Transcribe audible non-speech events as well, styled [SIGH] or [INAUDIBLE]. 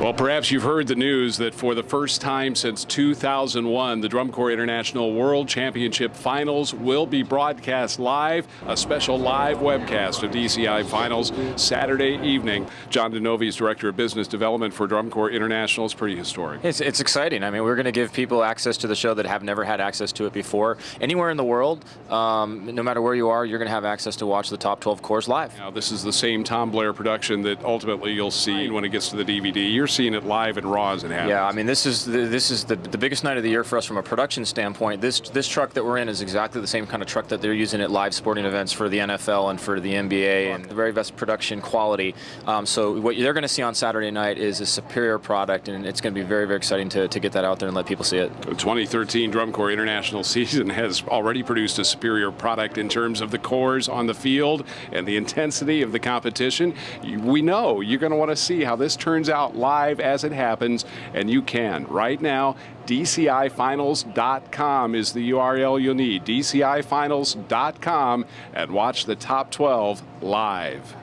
Well, perhaps you've heard the news that for the first time since 2001, the Drum Corps International World Championship Finals will be broadcast live. A special live webcast of DCI Finals Saturday evening. John DeNovi is Director of Business Development for Drum Corps International. It's pretty historic. It's, it's exciting. I mean, we're going to give people access to the show that have never had access to it before. Anywhere in the world, um, no matter where you are, you're going to have access to watch the top 12 corps live. Now, this is the same Tom Blair production that ultimately you'll see when it gets to the DVD. You're seeing it live and raw as it happens. Yeah, I mean, this is the, this is the, the biggest night of the year for us from a production standpoint. This this truck that we're in is exactly the same kind of truck that they're using at live sporting events for the NFL and for the NBA, and the very best production quality. Um, so what they're going to see on Saturday night is a superior product, and it's going to be very very exciting to, to get that out there and let people see it. The 2013 Drum Corps International [LAUGHS] season has already produced a superior product in terms of the corps on the field and the intensity of the competition. We know you're going to want to see how this turns out live as it happens, and you can. Right now, DCIfinals.com is the URL you'll need. DCIfinals.com and watch the top 12 live.